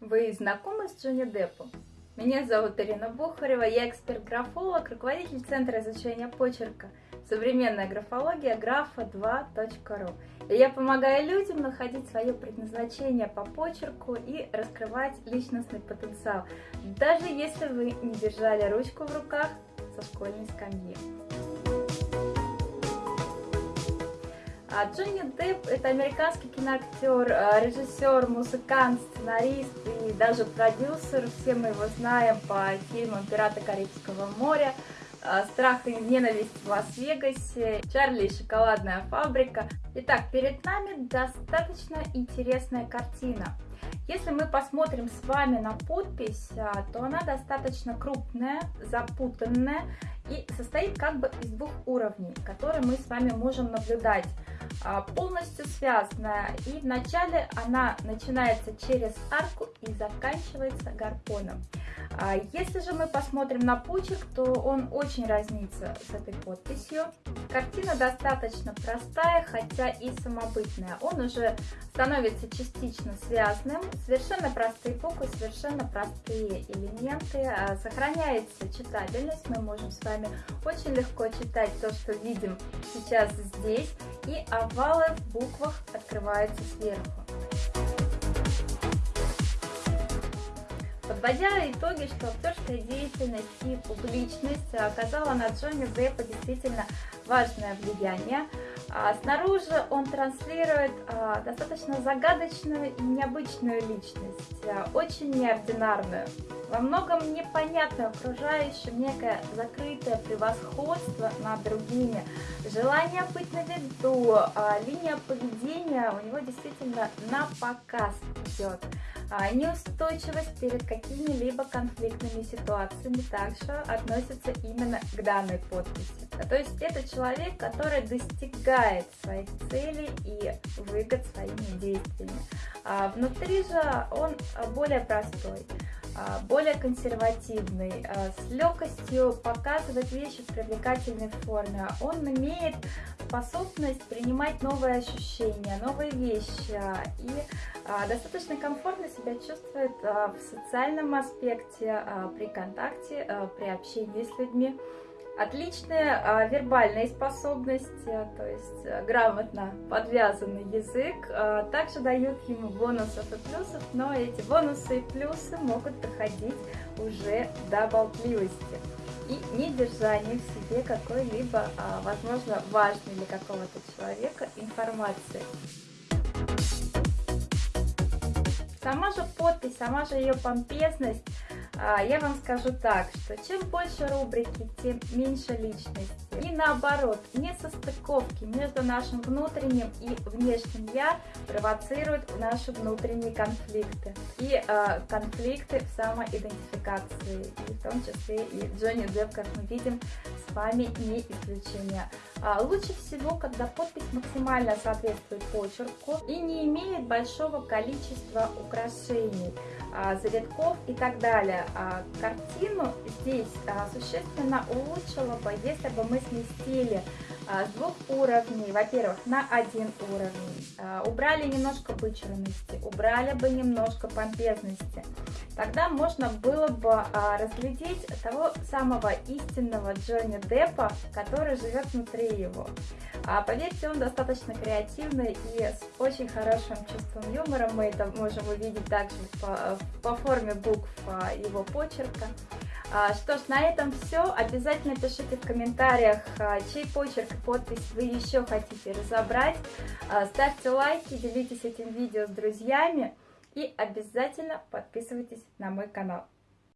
Вы знакомы с Джонни Деппом? Меня зовут Ирина Бухарева, я эксперт-графолог, руководитель Центра изучения почерка «Современная графология графа2.ру». И я помогаю людям находить свое предназначение по почерку и раскрывать личностный потенциал, даже если вы не держали ручку в руках со школьной скамьи. Джонни Депп – это американский киноактер, а, режиссер, музыкант, сценарист и даже продюсер. Все мы его знаем по фильмам «Пираты Карибского моря», а, «Страх и ненависть в Лас-Вегасе», «Чарли и шоколадная фабрика». Итак, перед нами достаточно интересная картина. Если мы посмотрим с вами на подпись, то она достаточно крупная, запутанная и состоит как бы из двух уровней, которые мы с вами можем наблюдать. А, полностью связанная. И вначале она начинается через арку и заканчивается гарпоном. А, если же мы посмотрим на почерк, то он очень разнится с этой подписью. Картина достаточно простая, хотя и самобытная. Он уже становится частично связанным. Совершенно простые буквы, совершенно простые элементы. А, сохраняется читабельность. Мы можем с вами очень легко читать то, что видим сейчас здесь. И овалы в буквах открываются сверху. Подводя итоги, что актерская деятельность и публичность оказала на Джонни Деппа действительно важное влияние. А снаружи он транслирует а, достаточно загадочную и необычную личность, а, очень неординарную. Во многом непонятное окружающее, некое закрытое превосходство над другими, желание быть на виду, линия поведения у него действительно на показ идет. А неустойчивость перед какими-либо конфликтными ситуациями также относится именно к данной подписи. То есть это человек, который достигает своих целей и выгод своими действиями. А внутри же он более простой. А, более консервативный, а, с легкостью показывает вещи в привлекательной форме. Он имеет способность принимать новые ощущения, новые вещи и а, достаточно комфортно себя чувствует в социальном аспекте, при контакте, при общении с людьми. Отличные а, вербальные способности, то есть а, грамотно подвязанный язык, а, также дают ему бонусов и плюсов, но эти бонусы и плюсы могут доходить уже до болтливости и недержания в себе какой-либо, а, возможно, важной для какого-то человека информации. Сама же подпись, сама же ее помпезность я вам скажу так, что чем больше рубрики, тем меньше личности. И наоборот, несостыковки между нашим внутренним и внешним «я» провоцируют наши внутренние конфликты. И э, конфликты в самоидентификации, и в том числе и Джонни Депп, как мы видим, с вами не исключение. А, лучше всего, когда подпись максимально соответствует почерку и не имеет большого количества украшений. А, завитков и так далее. А, картину здесь а, существенно улучшила бы, если бы мы сместили с двух уровней, во-первых, на один уровень, убрали немножко вычурности, убрали бы немножко помпезности. Тогда можно было бы разглядеть того самого истинного Джонни Деппа, который живет внутри его. А поверьте, он достаточно креативный и с очень хорошим чувством юмора. Мы это можем увидеть также по, по форме букв а, его почерка. А, что ж, на этом все. Обязательно пишите в комментариях, а, чей почерк и подпись вы еще хотите разобрать. Ставьте лайки, делитесь этим видео с друзьями и обязательно подписывайтесь на мой канал.